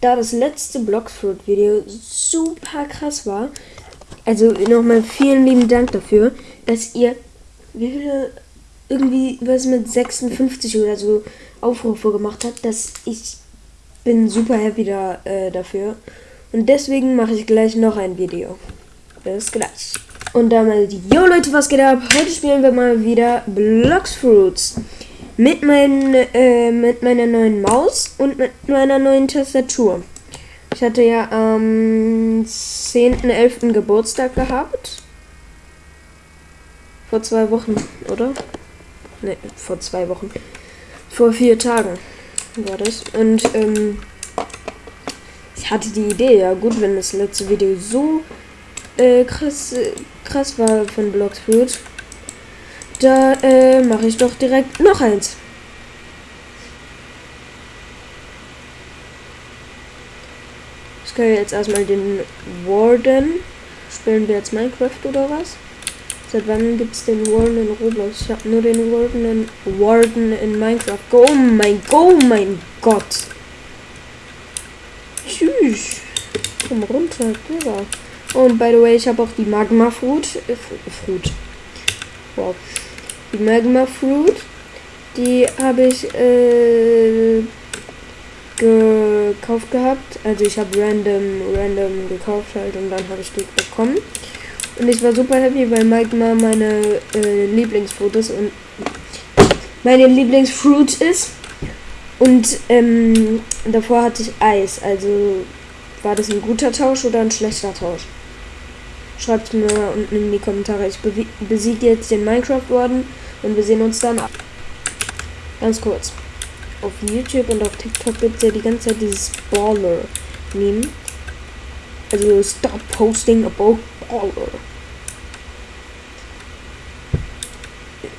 da das letzte Bloxfruit-Video super krass war, also nochmal vielen lieben Dank dafür, dass ihr, wie viele, irgendwie was mit 56 oder so Aufrufe gemacht habt, dass ich bin super happy da, äh, dafür. Und deswegen mache ich gleich noch ein Video. Bis gleich. Und damit, yo Leute, was geht ab? Heute spielen wir mal wieder Blocks Fruits. Mit, mein, äh, mit meiner neuen Maus und mit meiner neuen Tastatur. Ich hatte ja am 10.11. Geburtstag gehabt. Vor zwei Wochen, oder? Ne, vor zwei Wochen. Vor vier Tagen war das. Und ähm, ich hatte die Idee, ja gut, wenn das letzte Video so äh, krass, äh, krass war von Bloxfruit, da äh, mache ich doch direkt noch eins. Ich kann jetzt erstmal den Warden. Spielen wir jetzt Minecraft oder was? Seit wann gibt es den Warden in Roblox? Ich habe nur den Warden in, Warden in Minecraft. Oh mein, oh mein Gott. Tschüss. Komm runter, Digga. Und by the way, ich habe auch die Magma Fruit. Fruit. Wow. Die Magma Fruit. Die habe ich äh, gekauft gehabt. Also ich habe random, random gekauft halt und dann habe ich die bekommen. Und ich war super happy, weil Magma meine äh, Lieblingsfotos und meine Lieblingsfruit ist. Und ähm, davor hatte ich Eis. Also war das ein guter Tausch oder ein schlechter Tausch? Schreibt mir unten in die Kommentare. Ich besiege jetzt den Minecraft Warden und wir sehen uns dann ab. Ganz kurz. Auf YouTube und auf TikTok gibt es ja die ganze Zeit dieses Baller-Meme. Also stop posting about Baller.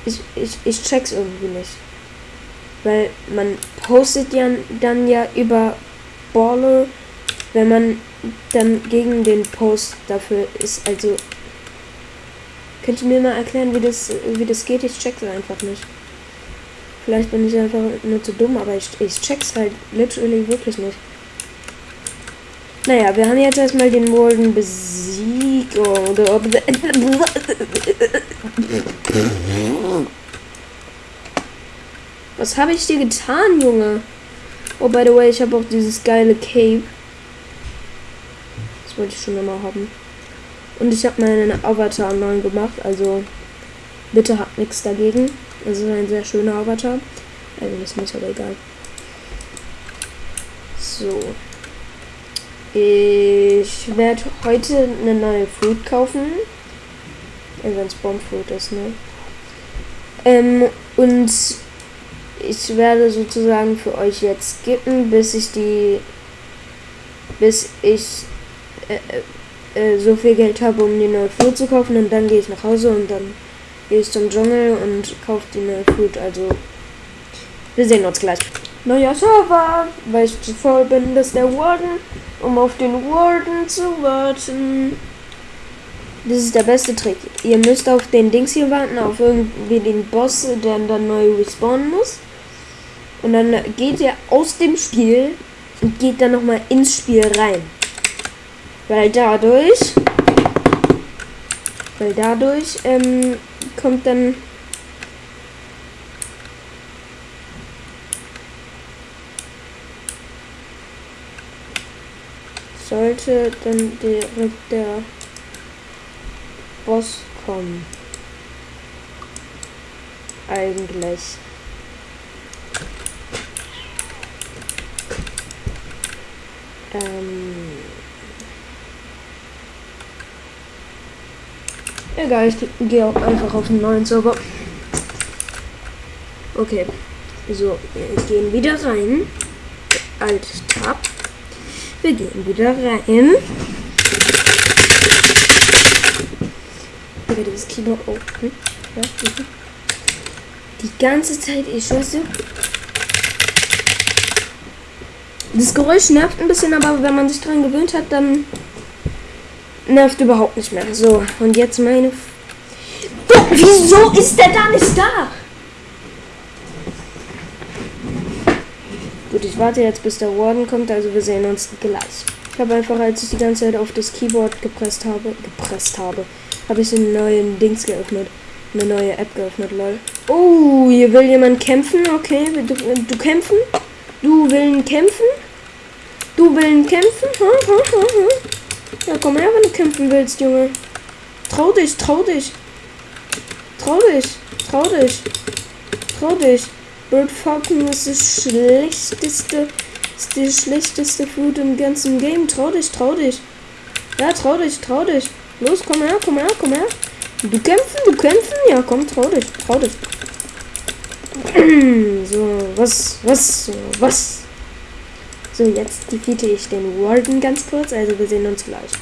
Ich, ich, ich check's irgendwie nicht. Weil man postet ja dann ja über Baller, wenn man dann gegen den Post dafür ist. Also könnt ihr mir mal erklären, wie das, wie das geht? Ich check's einfach nicht. Vielleicht bin ich einfach nur zu dumm, aber ich, ich check's halt literally wirklich nicht. Naja, wir haben jetzt erstmal den Warden besiegt. Oh, Was habe ich dir getan, Junge? Oh, by the way, ich habe auch dieses geile Cape. Wollte ich schon immer haben. Und ich habe meinen Avatar neu gemacht, also bitte habt nichts dagegen. Das ist ein sehr schöner Avatar. Also ist nicht, aber egal. So. Ich werde heute eine neue Fruit kaufen. Wenn es Bombfruit ist, ne? Ähm, und ich werde sozusagen für euch jetzt skippen, bis ich die, bis ich äh, äh, so viel Geld habe, um die neue Fruit zu kaufen und dann gehe ich nach Hause und dann gehe ich zum Dschungel und kaufe die neue Fruit. Also wir sehen uns gleich. Neuer Server, weil ich zu voll bin, dass der Warden, um auf den Warden zu warten. Das ist der beste Trick. Ihr müsst auf den Dings hier warten, auf irgendwie den Boss, der dann neu respawnen muss. Und dann geht ihr aus dem Spiel und geht dann nochmal ins Spiel rein. Weil dadurch, weil dadurch ähm, kommt dann sollte dann direkt der Boss kommen. Eigentlich. Ähm Egal, ich gehe auch einfach auf den neuen Server. Okay. So, wir gehen wieder rein. Alt Tab. Wir gehen wieder rein. Ich werde das Keyboard open. Ja, Die ganze Zeit, ich schwör's Das Geräusch nervt ein bisschen, aber wenn man sich dran gewöhnt hat, dann nervt überhaupt nicht mehr. So, und jetzt meine... F wieso ist der da nicht da? Gut, ich warte jetzt, bis der Warden kommt, also wir sehen uns gleich. Ich habe einfach, als ich die ganze Zeit auf das Keyboard gepresst habe, gepresst habe, habe ich den neuen Dings geöffnet. Eine neue App geöffnet, lol. Oh, hier will jemand kämpfen, okay. Du, du kämpfen? Du willst kämpfen? Du willst kämpfen? Ha, ha, ha, ha. Ja, komm her, wenn du kämpfen willst, Junge. Trau dich, trau dich. Trau dich, trau dich. Trau dich. Bird Falcon ist das schlechteste, ist die schlechteste Food im ganzen Game. Trau dich, trau dich. Ja, trau dich, trau dich. Los, komm her, komm her, komm her. Du kämpfen, du kämpfen? Ja, komm, trau dich, trau dich. so, was, was, was? So, jetzt defeate ich den Warden ganz kurz, also wir sehen uns gleich.